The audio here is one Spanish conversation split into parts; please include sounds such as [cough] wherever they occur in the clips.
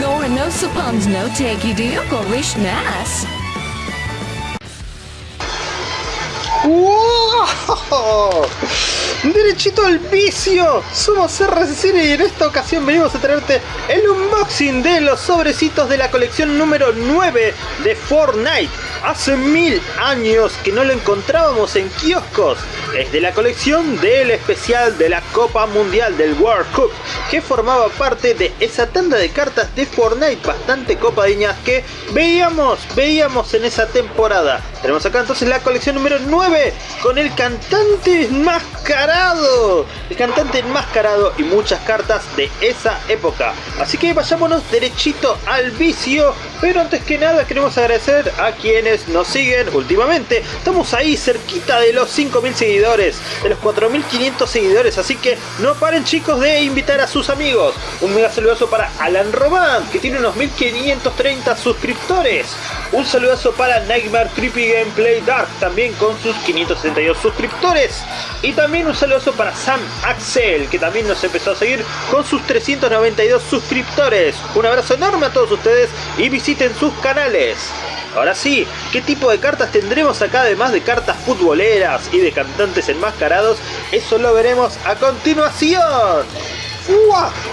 Gore no suppons no take you nas. Derechito al vicio, somos RCCine y en esta ocasión venimos a traerte el unboxing de los sobrecitos de la colección número 9 de Fortnite. Hace mil años que no lo encontrábamos en kioscos. Es de la colección del especial de la Copa Mundial del World Cup, que formaba parte de esa tanda de cartas de Fortnite bastante copadiñas que veíamos, veíamos en esa temporada. Tenemos acá entonces la colección número 9 con el cantante enmascarado. El cantante enmascarado y muchas cartas de esa época. Así que vayámonos derechito al vicio. Pero antes que nada queremos agradecer a quienes nos siguen últimamente. Estamos ahí cerquita de los 5.000 seguidores, de los 4.500 seguidores. Así que no paren chicos de invitar a sus amigos. Un mega saludazo para Alan Román, que tiene unos 1.530 suscriptores. Un saludazo para Nightmare Creepy Gameplay Dark, también con sus 562 suscriptores. Y también un saludazo para Sam Axel, que también nos empezó a seguir con sus 392 suscriptores. Un abrazo enorme a todos ustedes y visiten sus canales. Ahora sí, ¿qué tipo de cartas tendremos acá además de cartas futboleras y de cantantes enmascarados? Eso lo veremos a continuación.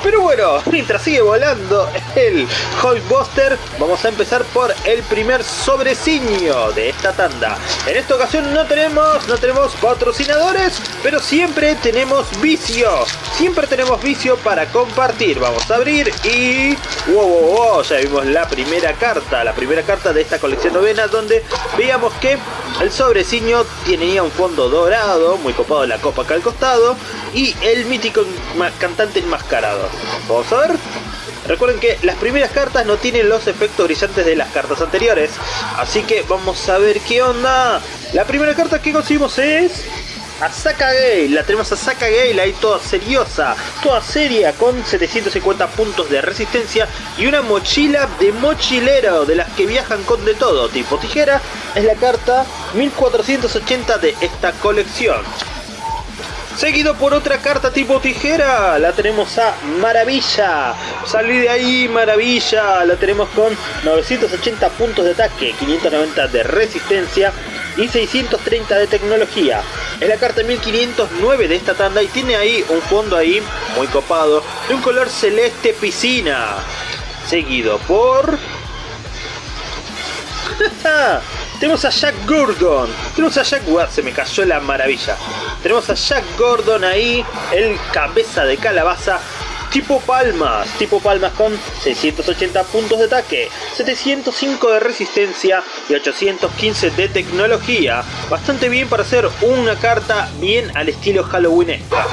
Pero bueno, mientras sigue volando el Hulkbuster, vamos a empezar por el primer sobreciño de esta tanda. En esta ocasión no tenemos, no tenemos patrocinadores, pero siempre tenemos vicio. Siempre tenemos vicio para compartir. Vamos a abrir y... ¡Wow, wow, wow! Ya vimos la primera carta, la primera carta de esta colección novena, donde veíamos que el sobreciño tenía un fondo dorado, muy copado la copa acá al costado, y el mítico cantante enmascarado. Vamos a ver. Recuerden que las primeras cartas no tienen los efectos brillantes de las cartas anteriores. Así que vamos a ver qué onda. La primera carta que conseguimos es... Asaka Gale, la tenemos a Asaka Gale ahí toda seriosa, toda seria, con 750 puntos de resistencia y una mochila de mochilero, de las que viajan con de todo, tipo tijera, es la carta 1480 de esta colección. Seguido por otra carta tipo tijera, la tenemos a Maravilla. Salí de ahí, Maravilla. La tenemos con 980 puntos de ataque, 590 de resistencia y 630 de tecnología. Es la carta 1509 de esta tanda y tiene ahí un fondo ahí muy copado de un color celeste piscina. Seguido por... [laughs] Tenemos a Jack Gordon. Tenemos a Jack... se me cayó la maravilla. Tenemos a Jack Gordon ahí, el cabeza de calabaza tipo palmas, tipo palmas con 680 puntos de ataque, 705 de resistencia y 815 de tecnología. Bastante bien para hacer una carta bien al estilo Halloweenesca.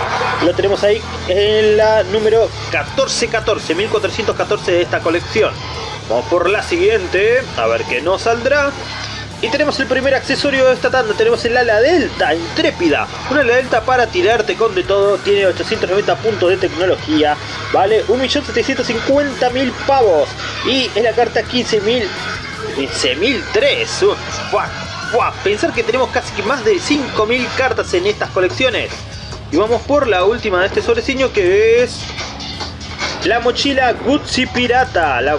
Lo tenemos ahí en la número 1414, 1414 de esta colección. Vamos por la siguiente, a ver qué nos saldrá. Y tenemos el primer accesorio de esta tanda, tenemos el ala delta intrépida. Una ala delta para tirarte con de todo, tiene 890 puntos de tecnología, vale 1.750.000 pavos. Y es la carta 15.000... 15.003. Pensar que tenemos casi más de 5.000 cartas en estas colecciones. Y vamos por la última de este sobreciño que es la mochila Gucci Pirata. La,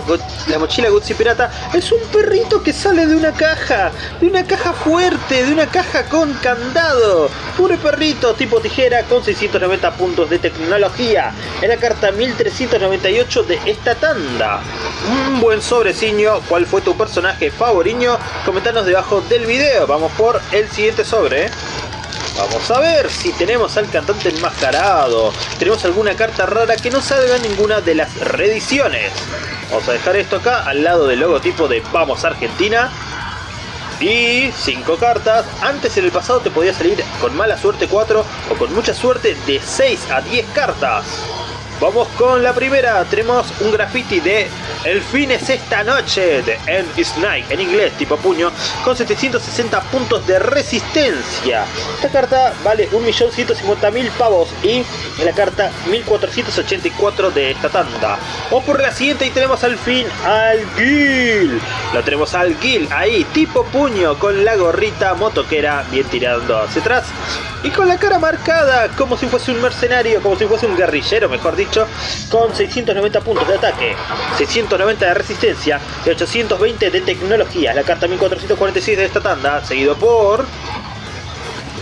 mochila Gucci Pirata es un perrito que sale de una caja. De una caja fuerte, de una caja con candado. Puro perrito tipo tijera con 690 puntos de tecnología. Es la carta 1398 de esta tanda. Un buen sobreciño. ¿Cuál fue tu personaje favorito? Comentanos debajo del video. Vamos por el siguiente sobre. Vamos a ver si tenemos al cantante enmascarado. Tenemos alguna carta rara que no salga en ninguna de las reediciones. Vamos a dejar esto acá al lado del logotipo de Vamos Argentina. Y 5 cartas. Antes en el pasado te podía salir con mala suerte 4 o con mucha suerte de 6 a 10 cartas. Vamos con la primera. Tenemos un graffiti de El fin es esta noche de End is en inglés tipo puño con 760 puntos de resistencia. Esta carta vale 1.150.000 pavos y la carta 1.484 de esta tanda. Vamos por la siguiente y tenemos al fin al Gil. Lo tenemos al Gil ahí tipo puño con la gorrita motoquera bien tirando hacia atrás. Y con la cara marcada como si fuese un mercenario, como si fuese un guerrillero, mejor dicho, con 690 puntos de ataque, 690 de resistencia y 820 de tecnología. La carta 1446 de esta tanda, seguido por...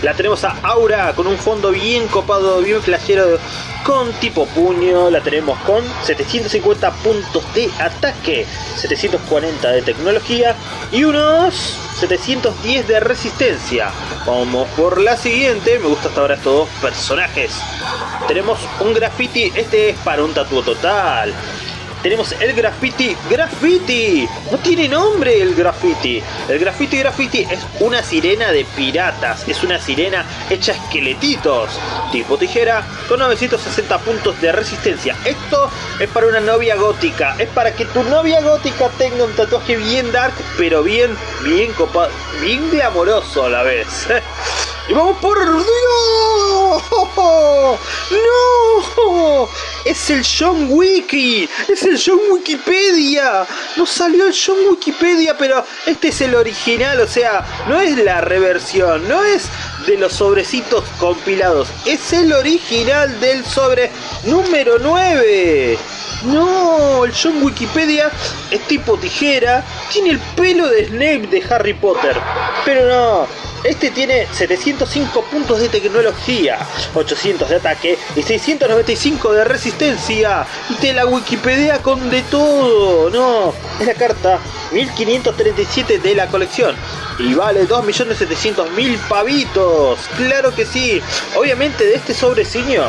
La tenemos a Aura con un fondo bien copado, bien flashero con tipo puño. La tenemos con 750 puntos de ataque, 740 de tecnología y unos 710 de resistencia. Vamos por la siguiente. Me gusta hasta ahora estos dos personajes. Tenemos un graffiti. Este es para un tatuo total tenemos el graffiti graffiti. No tiene nombre el graffiti. El graffiti graffiti es una sirena de piratas. Es una sirena hecha esqueletitos. Tipo tijera con 960 puntos de resistencia. Esto es para una novia gótica. Es para que tu novia gótica tenga un tatuaje bien dark, pero bien, bien copado, bien glamoroso a la vez. [laughs] Y vamos por Dios. ¡No! Es el John Wiki. Es el John Wikipedia. No salió el John Wikipedia, pero este es el original. O sea, no es la reversión. No es de los sobrecitos compilados. Es el original del sobre número 9. No, el John Wikipedia es tipo tijera. Tiene el pelo de Snape de Harry Potter. Pero no, este tiene 705 puntos de tecnología, 800 de ataque y 695 de resistencia. Y te la Wikipedia con de todo. No, es la carta 1537 de la colección. Y vale 2.700.000 pavitos. Claro que sí. Obviamente de este sobreciño,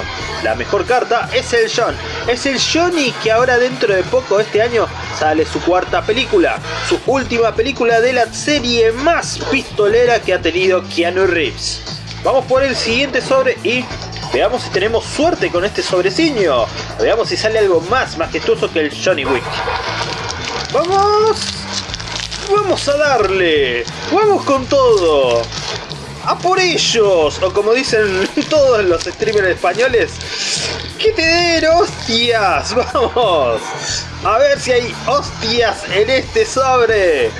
la mejor carta es el John. Es el Johnny que ahora dentro de poco este año sale su cuarta película. Su última película de la serie más pistolera que ha tenido Keanu Reeves. Vamos por el siguiente sobre y veamos si tenemos suerte con este sobreciño. Veamos si sale algo más majestuoso que el Johnny Wick. ¡Vamos! vamos a darle, vamos con todo. A por ellos, o como dicen [laughs] todos los streamers españoles, que te den hostias, vamos. A ver si hay hostias en este sobre.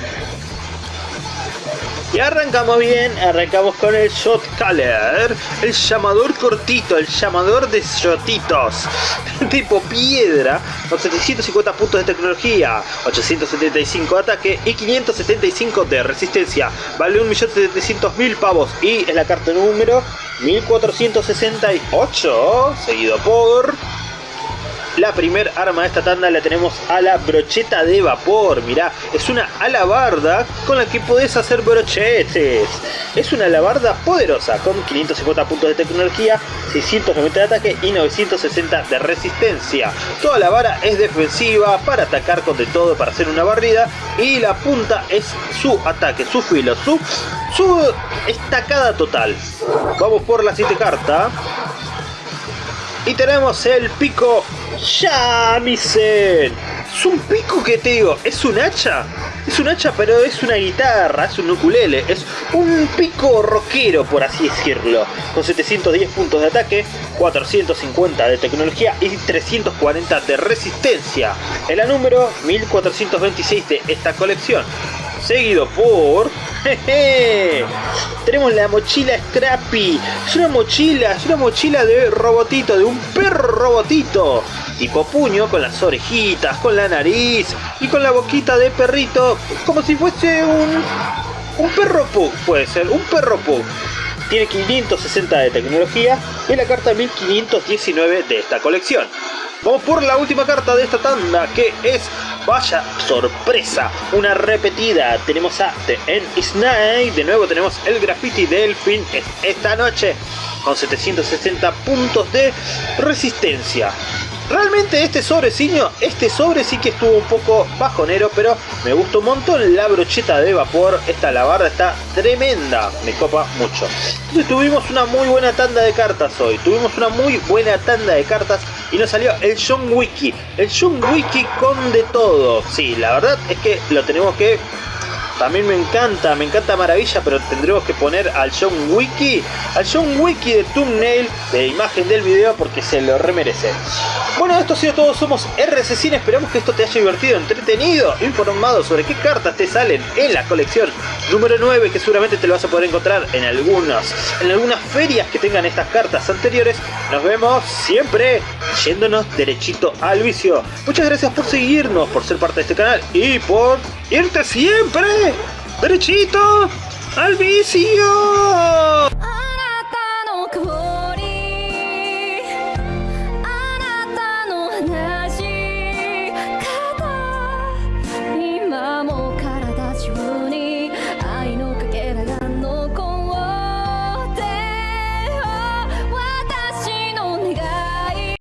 Y arrancamos bien, arrancamos con el Shot Caller, el llamador cortito, el llamador de shotitos, [laughs] tipo piedra, con 750 puntos de tecnología, 875 de ataque y 575 de resistencia. Vale 1.700.000 pavos y es la carta número 1468, seguido por... La primer arma de esta tanda la tenemos a la brocheta de vapor. Mirá, es una alabarda con la que podés hacer brochetes. Es una alabarda poderosa con 550 puntos de tecnología, 690 de ataque y 960 de resistencia. Toda la vara es defensiva para atacar con de todo para hacer una barrida y la punta es su ataque, su filo, su, su estacada total. Vamos por la siguiente carta. Y tenemos el pico Shamisen. Es un pico que te digo, es un hacha. Es un hacha, pero es una guitarra, es un ukulele. Es un pico rockero, por así decirlo. Con 710 puntos de ataque, 450 de tecnología y 340 de resistencia. En la número 1426 de esta colección. Seguido por [laughs] Tenemos la mochila Scrappy. Es una mochila, es una mochila de robotito, de un perro robotito. Tipo puño, con las orejitas, con la nariz y con la boquita de perrito. Como si fuese un, un perro pug, puede ser, un perro pug. Tiene 560 de tecnología y la carta 1519 de esta colección. Vamos por la última carta de esta tanda que es Vaya sorpresa, una repetida. Tenemos a The End is Night. De nuevo tenemos el graffiti del fin esta noche con 760 puntos de resistencia. Realmente este sobreciño, este sobre sí que estuvo un poco bajonero, pero me gustó un montón la brocheta de vapor. Esta lavarda está tremenda, me copa mucho. Entonces tuvimos una muy buena tanda de cartas hoy, tuvimos una muy buena tanda de cartas y nos salió el John Wiki. El John Wiki con de todo. Sí, la verdad es que lo tenemos que también me encanta, me encanta Maravilla, pero tendremos que poner al John Wiki, al John Wiki de thumbnail de imagen del video porque se lo remerece. Bueno, esto ha sido todo, somos RC esperamos que esto te haya divertido, entretenido, informado sobre qué cartas te salen en la colección número 9, que seguramente te lo vas a poder encontrar en algunas, en algunas ferias que tengan estas cartas anteriores. Nos vemos siempre yéndonos derechito al vicio. Muchas gracias por seguirnos, por ser parte de este canal y por irte siempre derechito al vicio.